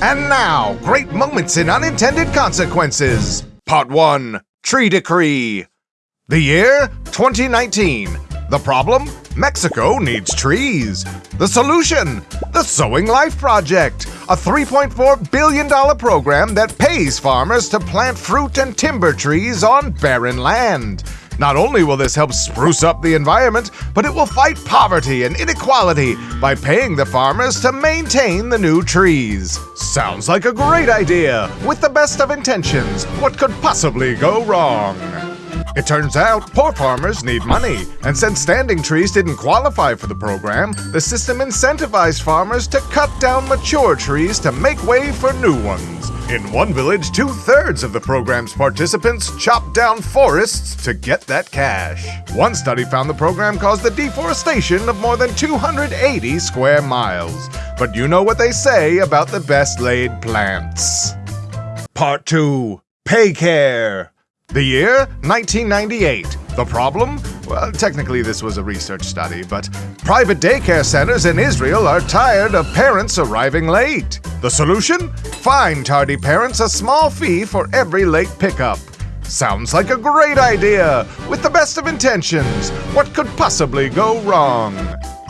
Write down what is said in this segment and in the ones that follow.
And now, great moments in unintended consequences. Part 1 Tree Decree. The year 2019. The problem? Mexico needs trees. The solution? The Sowing Life Project, a $3.4 billion program that pays farmers to plant fruit and timber trees on barren land. Not only will this help spruce up the environment, but it will fight poverty and inequality by paying the farmers to maintain the new trees. Sounds like a great idea! With the best of intentions, what could possibly go wrong? It turns out poor farmers need money, and since standing trees didn't qualify for the program, the system incentivized farmers to cut down mature trees to make way for new ones. In one village, two thirds of the program's participants chopped down forests to get that cash. One study found the program caused the deforestation of more than 280 square miles. But you know what they say about the best laid plants. Part 2 Pay Care. The year 1998. The problem? Well, technically, this was a research study, but private daycare centers in Israel are tired of parents arriving late. The solution? Fine tardy parents a small fee for every late pickup. Sounds like a great idea! With the best of intentions, what could possibly go wrong?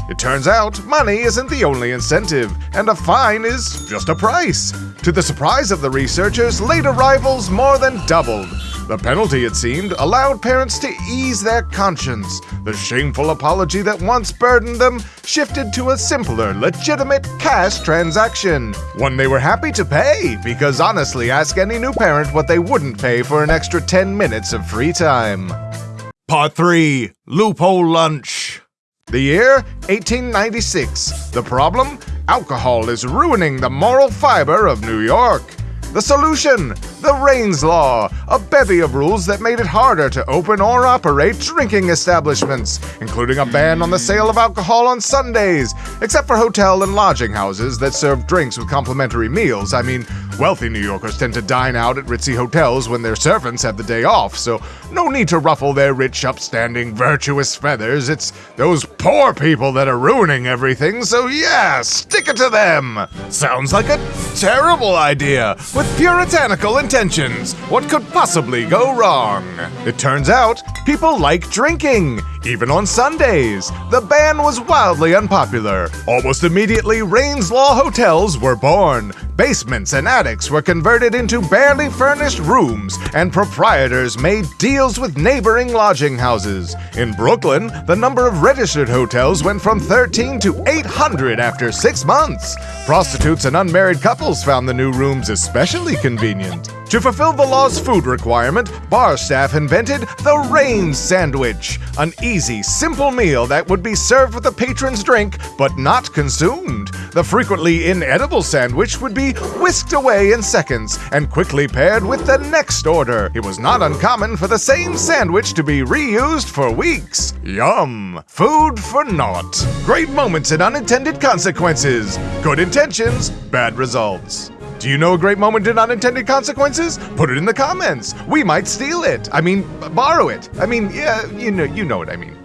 It turns out money isn't the only incentive, and a fine is just a price. To the surprise of the researchers, late arrivals more than doubled. The penalty, it seemed, allowed parents to ease their conscience. The shameful apology that once burdened them shifted to a simpler, legitimate cash transaction. One they were happy to pay, because honestly, ask any new parent what they wouldn't pay for an extra 10 minutes of free time. Part 3 Loophole Lunch. The year 1896. The problem? Alcohol is ruining the moral fiber of New York. The solution? The Raines Law, a bevy of rules that made it harder to open or operate drinking establishments, including a ban on the sale of alcohol on Sundays, except for hotel and lodging houses that serve drinks with complimentary meals. I mean, wealthy New Yorkers tend to dine out at ritzy hotels when their servants have the day off, so no need to ruffle their rich, upstanding, virtuous feathers. It's those poor people that are ruining everything, so yeah, stick it to them! Sounds like a terrible idea with puritanical intentions. What could possibly go wrong? It turns out people like drinking, even on Sundays. The ban was wildly unpopular. Almost immediately, Raines Law hotels were born. Basements and attics were converted into barely furnished rooms, and proprietors made deals with neighboring lodging houses. In Brooklyn, the number of registered hotels went from 13 to 800 after six months. Prostitutes and unmarried couples found the new rooms especially convenient. To fulfill the law's food requirement, bar staff invented the Raines Sandwich, an easy, simple meal that would be served with a patron's drink but not consumed. The frequently inedible sandwich would be whisked away in seconds and quickly paired with the next order. It was not uncommon for the same sandwich to be reused for weeks. Yum! Food for naught. Great moments and unintended consequences. Good intentions, bad results. Do you know a great moment in unintended consequences? Put it in the comments. We might steal it. I mean, borrow it. I mean, yeah, you know, you know what I mean.